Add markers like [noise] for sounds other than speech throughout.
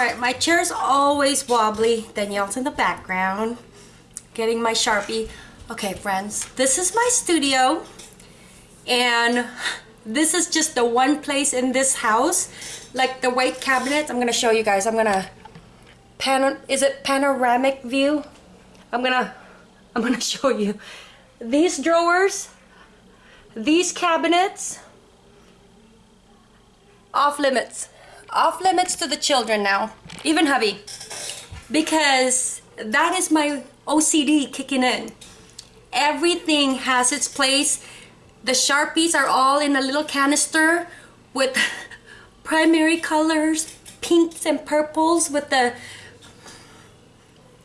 right, my chair is always wobbly. Danielle's in the background, getting my Sharpie. Okay, friends, this is my studio, and this is just the one place in this house, like the white cabinets. I'm gonna show you guys. I'm gonna pan. Is it panoramic view? I'm gonna. I'm gonna [laughs] show you these drawers, these cabinets. Off limits. Off limits to the children now. Even hubby. Because that is my OCD kicking in. Everything has its place. The Sharpies are all in a little canister with [laughs] primary colors, pinks and purples with the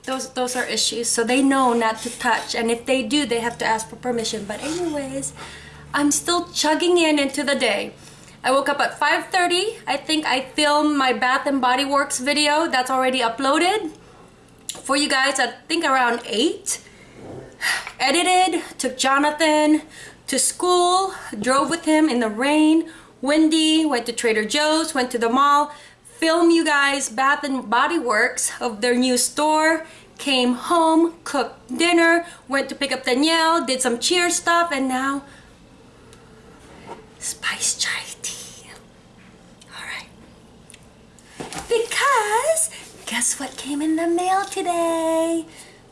those those are issues so they know not to touch and if they do they have to ask for permission but anyways I'm still chugging in into the day I woke up at 5:30 I think I filmed my Bath and Body Works video that's already uploaded for you guys I think around 8 [sighs] edited took Jonathan to school drove with him in the rain windy went to Trader Joe's went to the mall film you guys Bath and Body Works of their new store came home cooked dinner went to pick up Danielle did some cheer stuff and now spice chai tea all right because guess what came in the mail today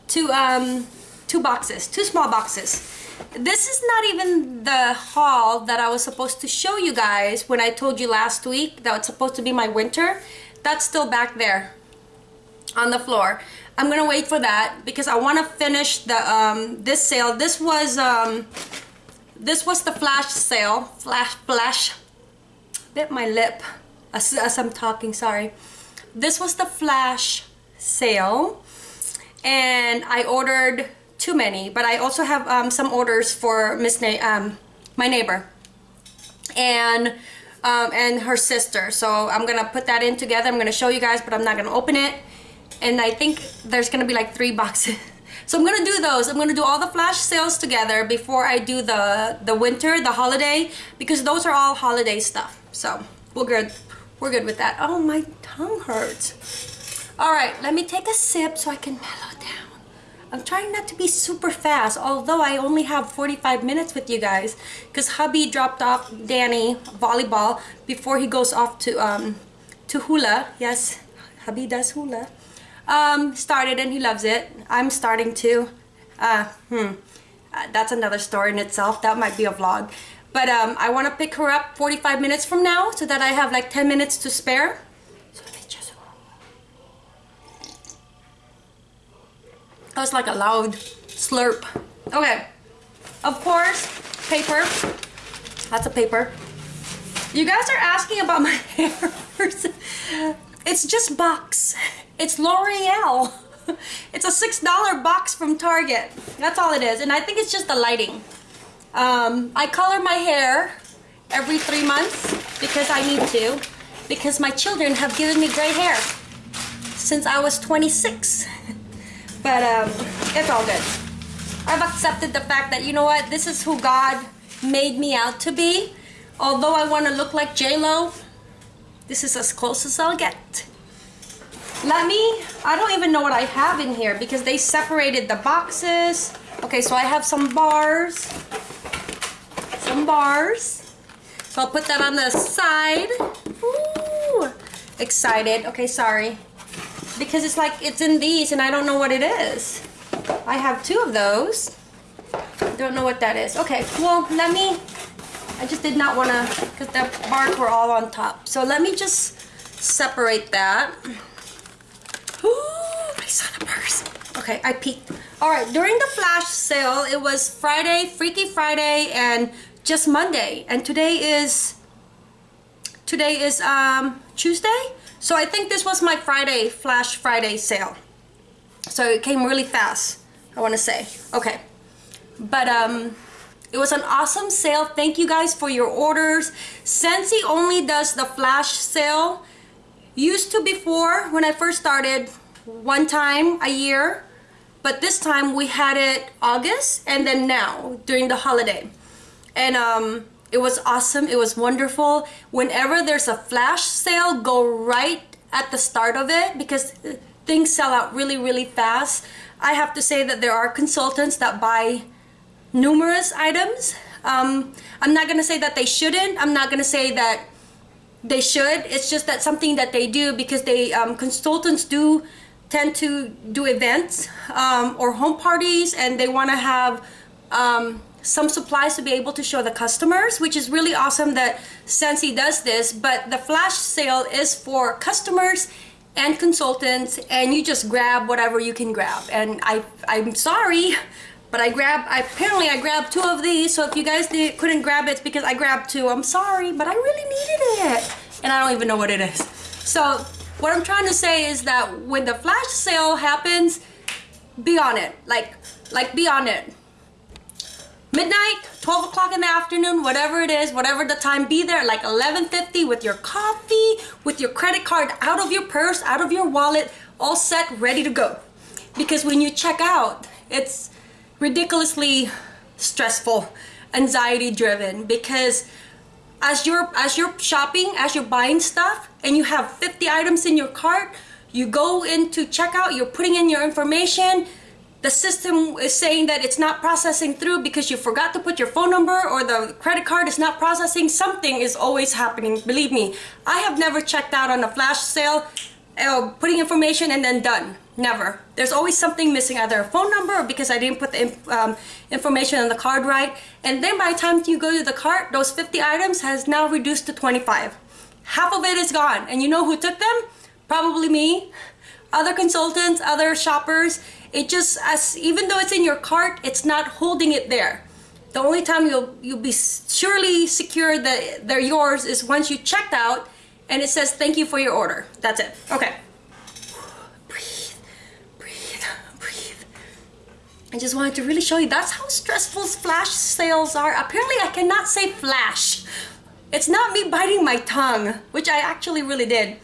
two um two boxes two small boxes this is not even the haul that I was supposed to show you guys when I told you last week that it's supposed to be my winter. That's still back there on the floor. I'm gonna wait for that because I want to finish the um, this sale. This was um, this was the flash sale. Flash flash. Bit my lip as, as I'm talking. Sorry. This was the flash sale, and I ordered too many, but I also have um, some orders for Miss Na um, my neighbor and um, and her sister. So I'm gonna put that in together. I'm gonna show you guys, but I'm not gonna open it. And I think there's gonna be like three boxes. [laughs] So I'm gonna do those. I'm gonna do all the flash sales together before I do the the winter, the holiday, because those are all holiday stuff. So we're good. We're good with that. Oh, my tongue hurts. All right, let me take a sip so I can mellow down. I'm trying not to be super fast, although I only have 45 minutes with you guys because hubby dropped off Danny volleyball before he goes off to um, to hula. Yes, hubby does hula. Um, started and he loves it. I'm starting to. Uh, hmm. Uh, that's another story in itself. That might be a vlog. But um, I want to pick her up 45 minutes from now so that I have like 10 minutes to spare. That was like a loud slurp. Okay. Of course, paper. Lots of paper. You guys are asking about my [laughs] hair. It's just box. It's L'Oreal. [laughs] It's a $6 box from Target. That's all it is. And I think it's just the lighting. Um, I color my hair every three months because I need to. Because my children have given me gray hair since I was 26. [laughs] But um, it's all good. I've accepted the fact that, you know what, this is who God made me out to be. Although I want to look like J-Lo, this is as close as I'll get. Let me, I don't even know what I have in here because they separated the boxes. Okay, so I have some bars. Some bars. So I'll put that on the side. Ooh, excited. Okay, sorry because it's like it's in these and I don't know what it is. I have two of those. Don't know what that is. Okay, well, let me, I just did not want to, because the bars were all on top. So let me just separate that. Ooh, I saw the purse. Okay, I peeked. All right, during the flash sale, it was Friday, Freaky Friday, and just Monday. And today is, today is um, Tuesday? So I think this was my Friday, Flash Friday sale. So it came really fast, I want to say. Okay. But um, it was an awesome sale. Thank you guys for your orders. Scentsy only does the flash sale. Used to before, when I first started, one time a year. But this time we had it August and then now during the holiday. And um, it was awesome. It was wonderful. Whenever there's a flash sale, go right at the start of it because things sell out really, really fast. I have to say that there are consultants that buy numerous items. Um, I'm not going to say that they shouldn't. I'm not going to say that they should. It's just that something that they do because they um, consultants do tend to do events um, or home parties and they want to have um, some supplies to be able to show the customers, which is really awesome that Scentsy does this. But the flash sale is for customers and consultants, and you just grab whatever you can grab. And I, I'm sorry, but I grabbed, I, apparently I grabbed two of these. So if you guys did, couldn't grab it, it's because I grabbed two. I'm sorry, but I really needed it. And I don't even know what it is. So what I'm trying to say is that when the flash sale happens, be on it. Like, like be on it midnight 12 o'clock in the afternoon whatever it is whatever the time be there like 11:50 with your coffee with your credit card out of your purse out of your wallet all set ready to go because when you check out it's ridiculously stressful anxiety driven because as you're as you're shopping as you're buying stuff and you have 50 items in your cart you go into checkout you're putting in your information the system is saying that it's not processing through because you forgot to put your phone number or the credit card is not processing, something is always happening. Believe me, I have never checked out on a flash sale, uh, putting information and then done. Never. There's always something missing, either a phone number or because I didn't put the um, information on the card right. And then by the time you go to the cart, those 50 items has now reduced to 25. Half of it is gone. And you know who took them? Probably me, other consultants, other shoppers it just as even though it's in your cart it's not holding it there the only time you'll you'll be surely secure that they're yours is once you checked out and it says thank you for your order that's it okay breathe breathe breathe I just wanted to really show you that's how stressful flash sales are apparently I cannot say flash it's not me biting my tongue which I actually really did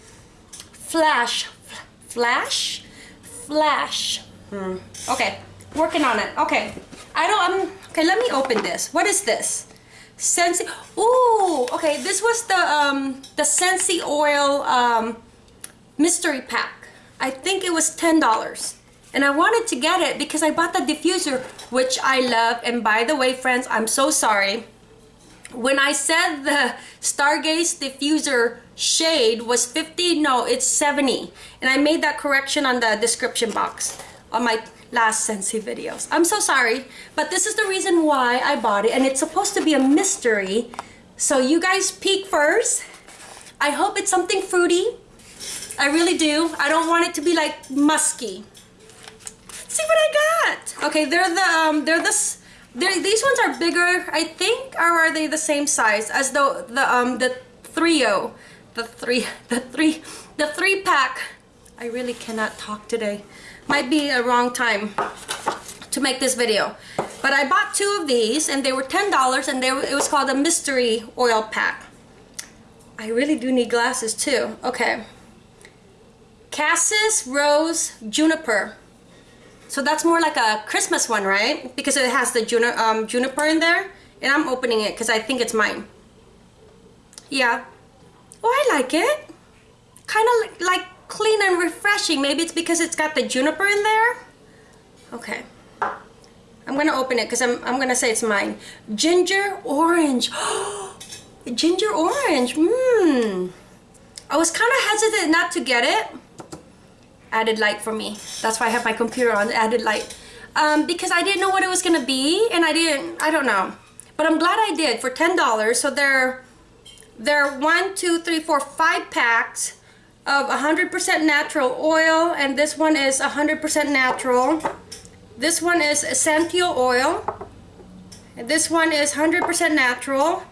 flash flash flash Hmm. Okay, working on it. Okay, I don't, okay, let me open this. What is this? Scentsy, ooh, okay, this was the, um, the Scentsy Oil, um, mystery pack. I think it was $10. And I wanted to get it because I bought the diffuser, which I love. And by the way, friends, I'm so sorry. When I said the Stargaze diffuser shade was 50, no, it's 70. And I made that correction on the description box on my last Scentsy videos. I'm so sorry, but this is the reason why I bought it and it's supposed to be a mystery. So you guys peek first. I hope it's something fruity. I really do. I don't want it to be like musky. See what I got. Okay, they're the um they're this they're, these ones are bigger, I think, or are they the same size as the the um the trio, [laughs] the three the three the three pack. I really cannot talk today might be a wrong time to make this video. But I bought two of these and they were $10 and they, it was called a mystery oil pack. I really do need glasses too. Okay. Cassis Rose Juniper. So that's more like a Christmas one, right? Because it has the juni um, juniper in there. And I'm opening it because I think it's mine. Yeah. Oh, I like it. Kind of like clean and refreshing. Maybe it's because it's got the juniper in there. Okay. I'm gonna open it because I'm, I'm gonna say it's mine. Ginger orange. [gasps] Ginger orange. Mmm. I was kind of hesitant not to get it. Added light for me. That's why I have my computer on added light. Um, because I didn't know what it was gonna be and I didn't, I don't know. But I'm glad I did for $10. So they're, they're one, two, three, four, five packs of 100% natural oil and this one is 100% natural. This one is essential oil. And this one is 100% natural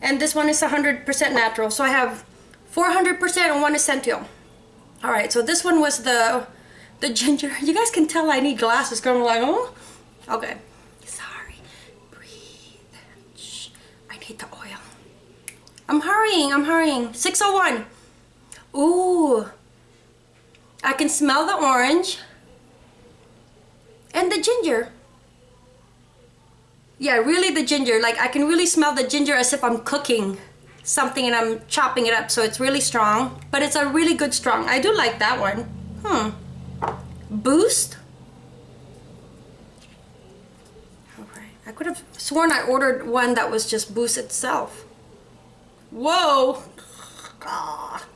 and this one is 100% natural. So I have 400% and one essential. All right, so this one was the the ginger. [laughs] You guys can tell I need glasses because I'm like, oh, okay. Sorry, breathe. Shh. I need the oil. I'm hurrying, I'm hurrying. 601. Ooh, I can smell the orange and the ginger. Yeah, really the ginger. Like I can really smell the ginger as if I'm cooking something and I'm chopping it up so it's really strong. But it's a really good strong. I do like that one. Hmm. Boost. Alright. I could have sworn I ordered one that was just Boost itself. Whoa. Ah.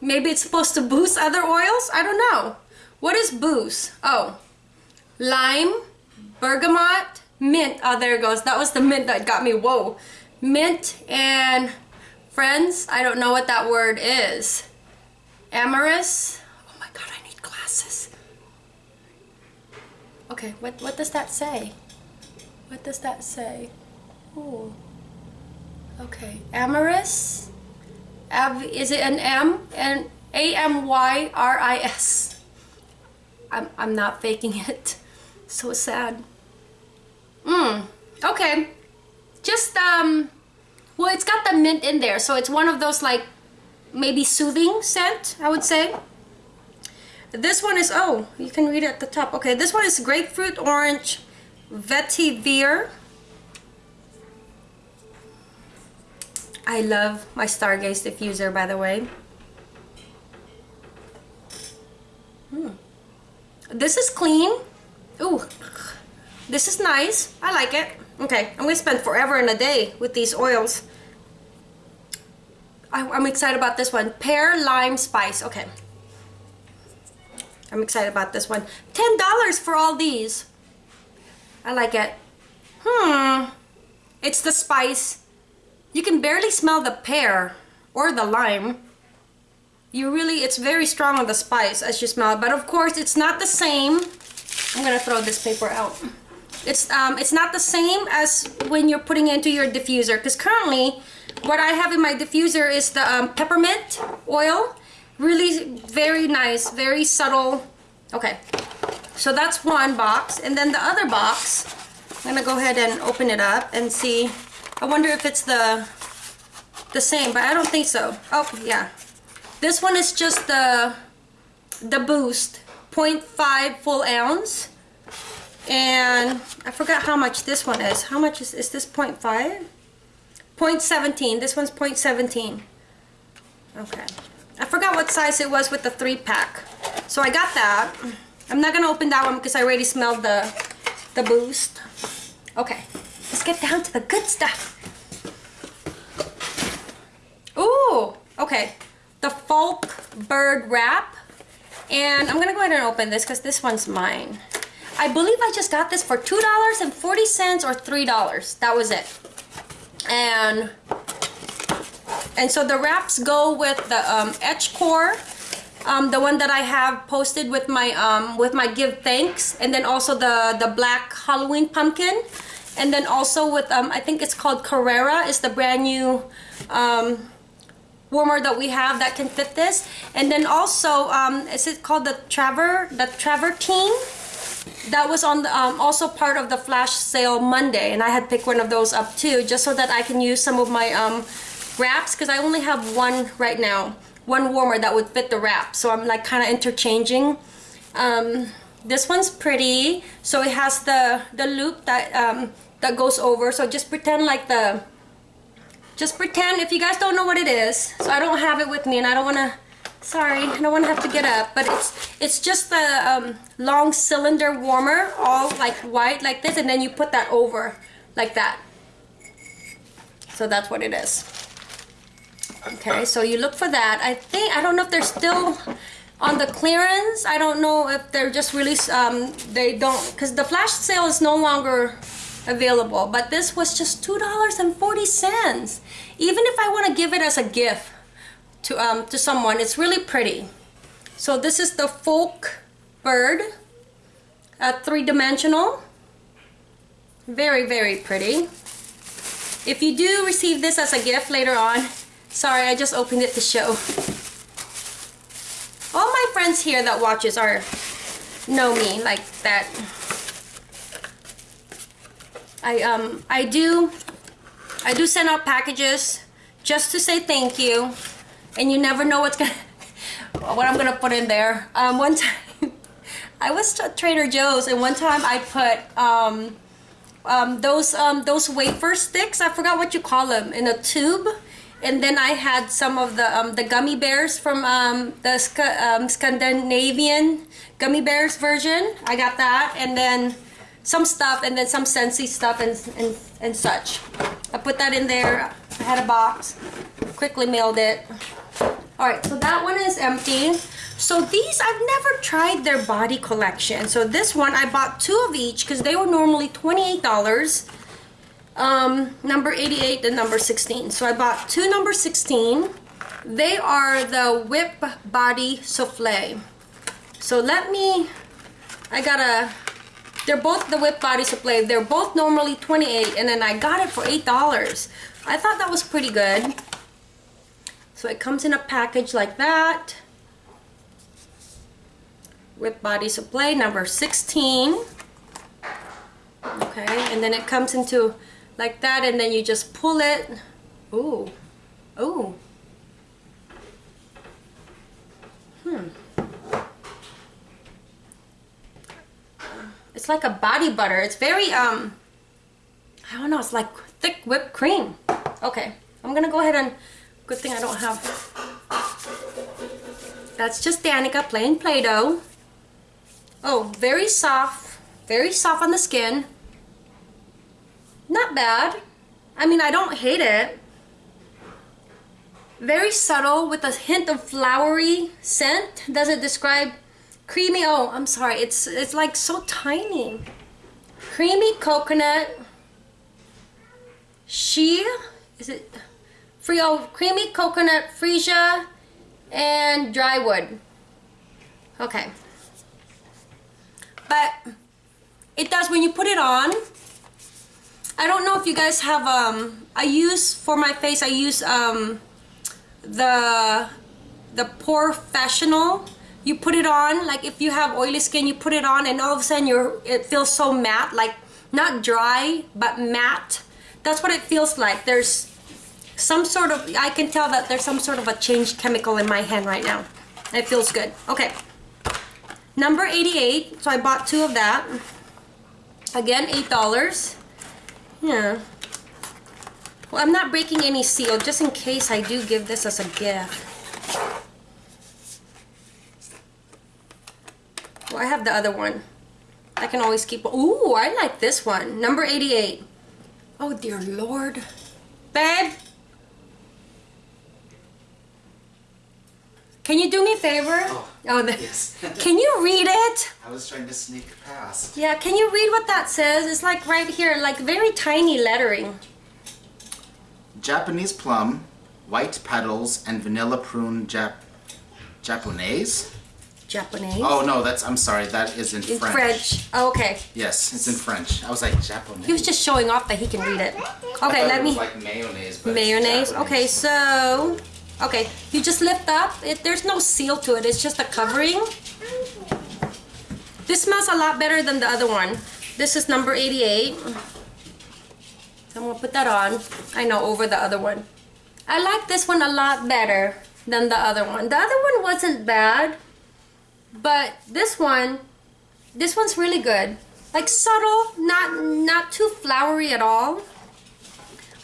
Maybe it's supposed to boost other oils? I don't know. What is boost? Oh. Lime, bergamot, mint. Oh, there it goes. That was the mint that got me. Whoa. Mint and friends. I don't know what that word is. Amorous. Oh my god, I need glasses. Okay, what, what does that say? What does that say? Ooh. Okay, amorous. Av is it an M? And A M Y R I S. I'm I'm not faking it. [laughs] So sad. Mmm. Okay. Just um. Well, it's got the mint in there, so it's one of those like maybe soothing scent. I would say. This one is oh, you can read it at the top. Okay, this one is grapefruit orange vetiver. I love my Stargaze diffuser, by the way. Hmm. This is clean. Ooh, this is nice. I like it. Okay, I'm gonna spend forever in a day with these oils. I, I'm excited about this one. Pear lime spice. Okay. I'm excited about this one. $10 for all these. I like it. Hmm. It's the spice you can barely smell the pear or the lime. You really, it's very strong on the spice as you smell it. But of course, it's not the same. I'm gonna throw this paper out. It's, um, it's not the same as when you're putting into your diffuser. Because currently, what I have in my diffuser is the um, peppermint oil. Really very nice, very subtle. Okay, so that's one box. And then the other box, I'm gonna go ahead and open it up and see I wonder if it's the the same, but I don't think so. Oh, yeah. This one is just the the Boost 0.5 full ounce. And I forgot how much this one is. How much is, is this 0.5? 0.17. This one's 0.17. Okay. I forgot what size it was with the three pack. So I got that. I'm not gonna open that one because I already smelled the the boost. Okay. Let's get down to the good stuff. Ooh, okay. The Folk Bird Wrap. And I'm gonna go ahead and open this because this one's mine. I believe I just got this for $2.40 or $3. That was it. And and so the wraps go with the um, etch core, um, the one that I have posted with my um, with my give thanks, and then also the the black Halloween pumpkin and then also with um, I think it's called Carrara is the brand new um, warmer that we have that can fit this and then also um, is it called the Traver the Travertine that was on the, um, also part of the flash sale Monday and I had picked one of those up too just so that I can use some of my um, wraps because I only have one right now one warmer that would fit the wrap so I'm like kind of interchanging. Um, this one's pretty so it has the the loop that um, that goes over so just pretend like the just pretend if you guys don't know what it is so I don't have it with me and I don't want to sorry I don't want to have to get up but it's it's just the um, long cylinder warmer all like white like this and then you put that over like that. So that's what it is. Okay so you look for that. I think I don't know if they're still on the clearance. I don't know if they're just really um, they don't because the flash sale is no longer available but this was just two dollars and forty cents. Even if I want to give it as a gift to um to someone. It's really pretty. So this is the folk bird uh, three-dimensional. Very very pretty. If you do receive this as a gift later on sorry I just opened it to show. All my friends here that watches are know me like that. I um I do I do send out packages just to say thank you, and you never know what's gonna [laughs] what I'm gonna put in there. Um, one time [laughs] I was at Trader Joe's, and one time I put um, um, those um, those wafer sticks. I forgot what you call them in a tube and then I had some of the um, the gummy bears from um, the Sc um, Scandinavian gummy bears version. I got that, and then some stuff, and then some Scentsy stuff and, and and such. I put that in there. I had a box. Quickly mailed it. All right, so that one is empty. So these, I've never tried their body collection. So this one, I bought two of each because they were normally $28. Um, number 88 and number 16. So I bought two number 16. They are the Whip Body Souffle. So let me, I gotta, they're both the Whip Body Souffle. They're both normally 28 and then I got it for $8. I thought that was pretty good. So it comes in a package like that. with Body Souffle number 16. Okay, and then it comes into like that and then you just pull it. Ooh, ooh. Hmm. It's like a body butter. It's very, um, I don't know, it's like thick whipped cream. Okay, I'm gonna go ahead and, good thing I don't have, that's just Danica plain Play-Doh. Oh, very soft, very soft on the skin. Not bad. I mean, I don't hate it. Very subtle with a hint of flowery scent. Does it describe creamy? Oh, I'm sorry. It's it's like so tiny. Creamy coconut. She is it oh creamy coconut freesia and dry wood. Okay. But it does when you put it on I don't know if you guys have um I use for my face I use um the the POREfessional you put it on like if you have oily skin you put it on and all of a sudden you're it feels so matte like not dry but matte that's what it feels like there's some sort of I can tell that there's some sort of a changed chemical in my hand right now it feels good okay number 88 so I bought two of that again eight dollars yeah. Well, I'm not breaking any seal, just in case I do give this as a gift. Well, I have the other one. I can always keep... Ooh, I like this one. Number 88. Oh, dear Lord. Babe? Can you do me a favor? Oh, oh yes. [laughs] can you read it? I was trying to sneak past. Yeah, can you read what that says? It's like right here, like very tiny lettering. Japanese plum, white petals, and vanilla prune Jap Japanese? Japanese? Oh no, that's I'm sorry, that is in, French. in French. French. Oh, okay. Yes, it's in French. I was like Japanese. He was just showing off that he can read it. Okay, let it me like mayonnaise, but mayonnaise. Okay, so okay, you just lift up. It, there's no seal to it. It's just a covering. This smells a lot better than the other one. This is number 88. So I'm gonna put that on. I know over the other one. I like this one a lot better than the other one. The other one wasn't bad, but this one, this one's really good. Like subtle, not not too flowery at all.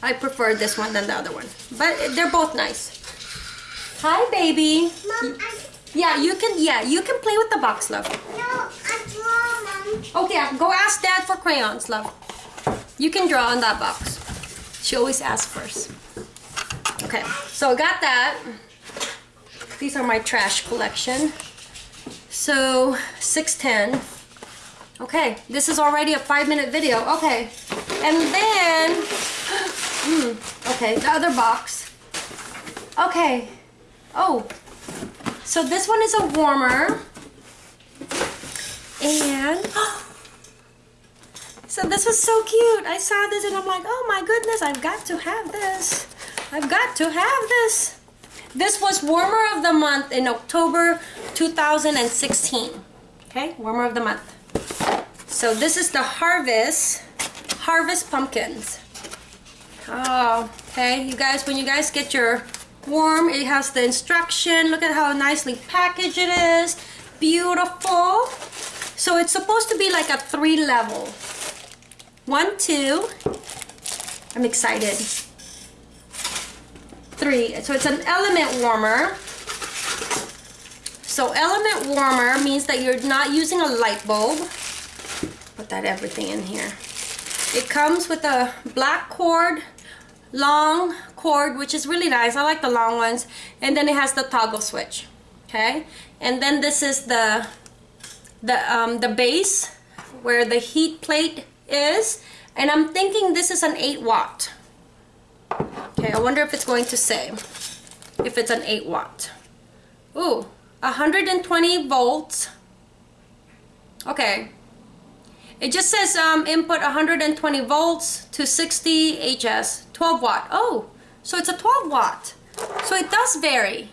I prefer this one than the other one, but they're both nice. Hi, baby. Mom, I, Yeah, you can. Yeah, you can play with the box, love. no, I draw, Mom. Okay, go ask Dad for crayons, love. You can draw on that box. She always asks first. Okay, so I got that. These are my trash collection. So, 610. Okay, this is already a five minute video. Okay, and then, [gasps] hmm, okay, the other box. Okay, oh, so this one is a warmer. And [gasps] so this was so cute. I saw this and I'm like, oh my goodness, I've got to have this. I've got to have this. This was warmer of the month in October 2016. Okay, warmer of the month. So this is the Harvest, Harvest Pumpkins. Oh, okay, you guys, when you guys get your warm, it has the instruction. Look at how nicely packaged it is. Beautiful. So it's supposed to be like a three level. One, two. I'm excited. three. So it's an element warmer. So element warmer means that you're not using a light bulb. Put that everything in here. It comes with a black cord, long cord, which is really nice. I like the long ones. And then it has the toggle switch. Okay. And then this is the the um, the base where the heat plate is. And I'm thinking this is an 8 watt. Okay, I wonder if it's going to say if it's an 8 watt. Ooh, 120 volts. Okay. It just says um, input 120 volts to 60 HS, 12 watt. Oh, so it's a 12 watt. So it does vary.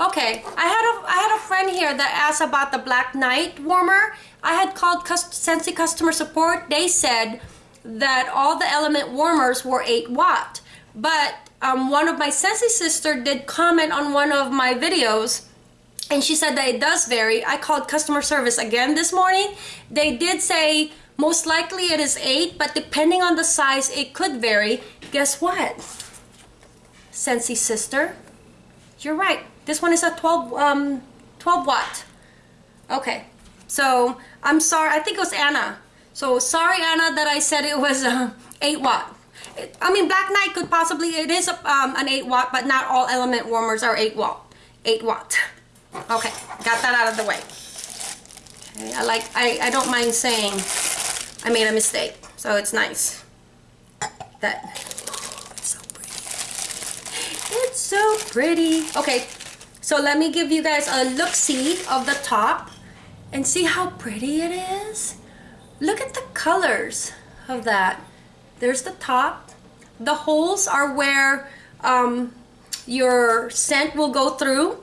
Okay, I had a I had a friend here that asked about the Black Knight warmer. I had called Scentsy customer support. They said that all the element warmers were 8 watt. But um, one of my Scentsy sister did comment on one of my videos and she said that it does vary. I called customer service again this morning. They did say most likely it is 8, but depending on the size, it could vary. Guess what? Scentsy sister, you're right. This one is a 12, um, 12 watt. Okay, so I'm sorry. I think it was Anna. So sorry, Anna, that I said it was uh, 8 watt. I mean, Black Knight could possibly, it is a, um, an 8 watt, but not all element warmers are 8 watt. 8 watt. Okay, got that out of the way. Okay, I like, I, I don't mind saying I made a mistake, so it's nice. That, it's so pretty. It's so pretty. Okay, so let me give you guys a look-see of the top and see how pretty it is. Look at the colors of that. There's the top. The holes are where um, your scent will go through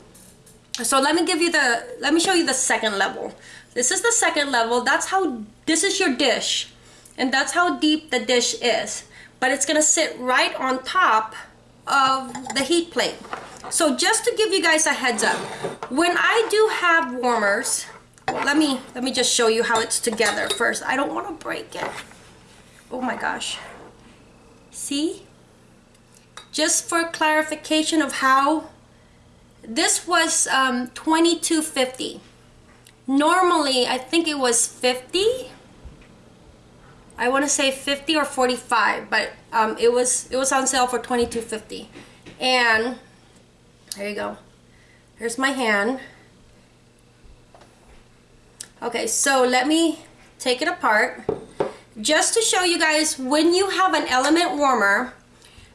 so let me give you the let me show you the second level this is the second level that's how this is your dish and that's how deep the dish is but it's gonna sit right on top of the heat plate. So just to give you guys a heads up when I do have warmers let me let me just show you how it's together first. I don't want to break it. Oh my gosh. See? Just for clarification of how this was um, 22.50. Normally, I think it was 50. I want to say 50 or 45, but um, it was it was on sale for 22.50. And there you go. Here's my hand. Okay, so let me take it apart. Just to show you guys, when you have an element warmer,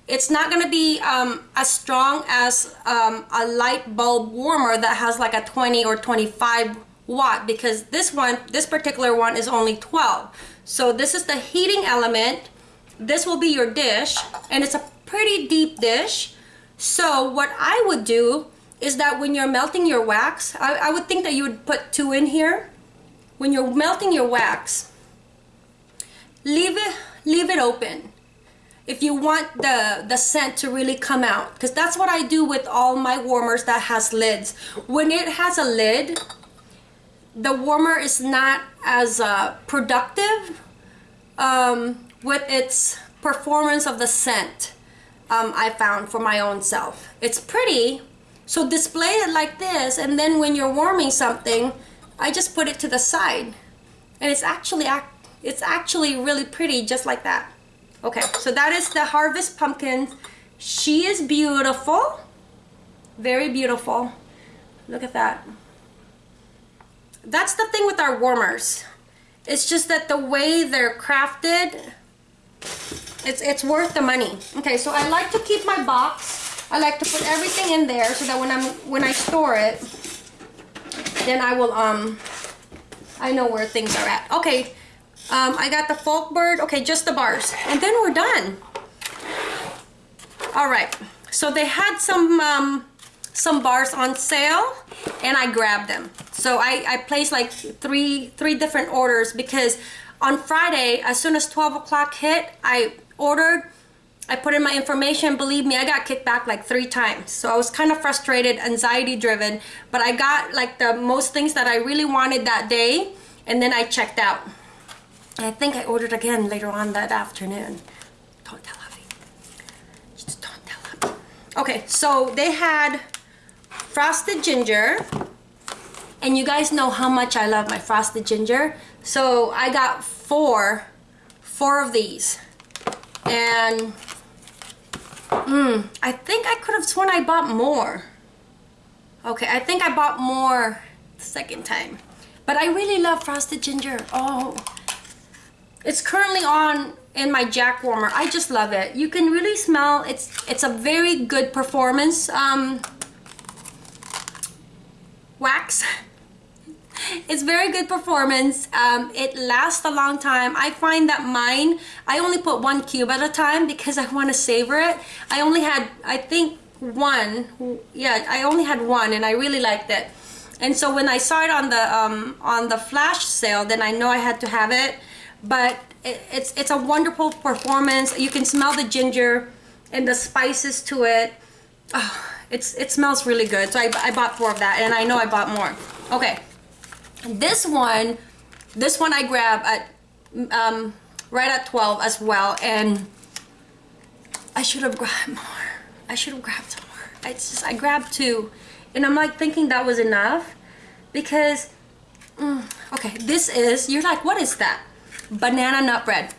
it's not going to be um, as strong as um, a light bulb warmer that has like a 20 or 25 watt because this one, this particular one is only 12. So this is the heating element. This will be your dish and it's a pretty deep dish. So what I would do is that when you're melting your wax, I, I would think that you would put two in here. When you're melting your wax, leave it, leave it open if you want the, the scent to really come out. Because that's what I do with all my warmers that has lids. When it has a lid, the warmer is not as uh, productive um, with its performance of the scent um, I found for my own self. It's pretty, so display it like this and then when you're warming something, I just put it to the side. And it's actually, it's actually really pretty just like that. Okay, so that is the Harvest Pumpkin. She is beautiful. Very beautiful. Look at that. That's the thing with our warmers. It's just that the way they're crafted, it's, it's worth the money. Okay, so I like to keep my box. I like to put everything in there so that when I'm when I store it, then I will um I know where things are at. Okay, um, I got the Folkbird. Okay, just the bars. And then we're done. All right. So they had some um, some bars on sale and I grabbed them. So I, I placed like three three different orders because on Friday, as soon as 12 o'clock hit, I ordered, I put in my information. Believe me, I got kicked back like three times. So I was kind of frustrated, anxiety driven, but I got like the most things that I really wanted that day and then I checked out. I think I ordered again later on that afternoon. Don't tell Abby. Just don't tell Abby. Okay, so they had frosted ginger. And you guys know how much I love my frosted ginger. So I got four, four of these. And mm, I think I could have sworn I bought more. Okay, I think I bought more the second time. But I really love frosted ginger. Oh, it's currently on in my jack warmer. I just love it. You can really smell, it's it's a very good performance um, wax. [laughs] It's very good performance. Um, it lasts a long time. I find that mine, I only put one cube at a time because I want to savor it. I only had, I think, one. Yeah, I only had one and I really liked it. And so when I saw it on the um, on the flash sale, then I know I had to have it. But it, it's it's a wonderful performance. You can smell the ginger and the spices to it. Oh, it's it smells really good. So I, I bought four of that, and I know I bought more. Okay, this one, this one I grab at um, right at 12 as well, and I should have grabbed more. I should have grabbed more. I just I grabbed two, and I'm like thinking that was enough because mm, okay, this is you're like what is that? Banana nut bread.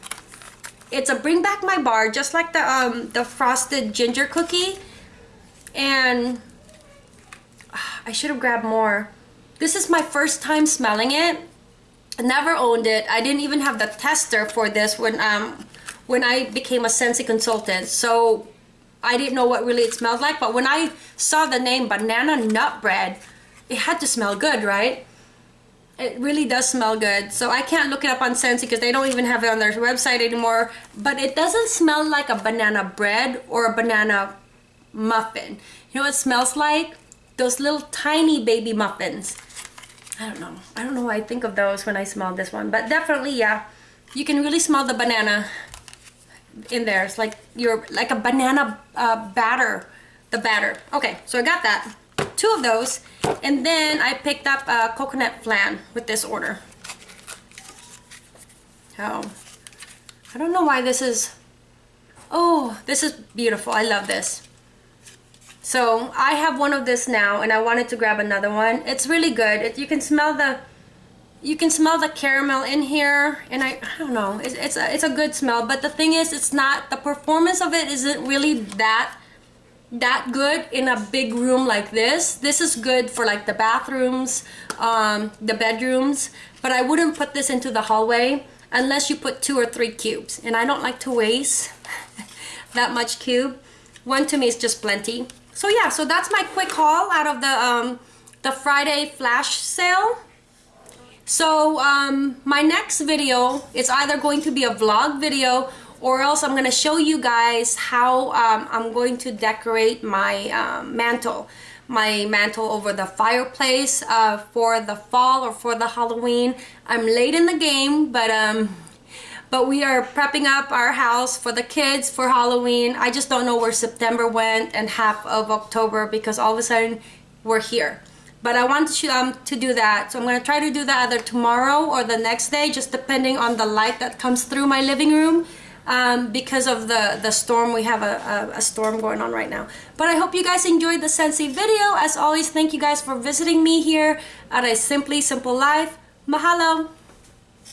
It's a bring back my bar, just like the um the frosted ginger cookie, and ah, I should have grabbed more. This is my first time smelling it. I never owned it. I didn't even have the tester for this when um when I became a Scentsy consultant. So I didn't know what really it smelled like, but when I saw the name banana nut bread, it had to smell good, right? It really does smell good. So I can't look it up on Scentsy because they don't even have it on their website anymore. But it doesn't smell like a banana bread or a banana muffin. You know what it smells like? Those little tiny baby muffins. I don't know. I don't know why I think of those when I smell this one. But definitely, yeah. You can really smell the banana in there. It's like you're like a banana uh, batter, the batter. Okay, so I got that, two of those, and then I picked up a coconut flan with this order. Oh, I don't know why this is, oh, this is beautiful. I love this. So I have one of this now and I wanted to grab another one. It's really good. It, you can smell the you can smell the caramel in here and I, I don't know it's, it's, a, it's a good smell but the thing is it's not the performance of it isn't really that that good in a big room like this this is good for like the bathrooms um, the bedrooms but I wouldn't put this into the hallway unless you put two or three cubes and I don't like to waste [laughs] that much cube one to me is just plenty so yeah so that's my quick haul out of the um, the Friday flash sale so um, my next video is either going to be a vlog video or else I'm going to show you guys how um, I'm going to decorate my um, mantle. My mantle over the fireplace uh, for the fall or for the Halloween. I'm late in the game, but um, but we are prepping up our house for the kids for Halloween. I just don't know where September went and half of October because all of a sudden we're here but I want to, um, to do that. So I'm going to try to do that either tomorrow or the next day, just depending on the light that comes through my living room. Um, because of the, the storm, we have a, a, a, storm going on right now. But I hope you guys enjoyed the Scentsy video. As always, thank you guys for visiting me here at A Simply Simple Life. Mahalo!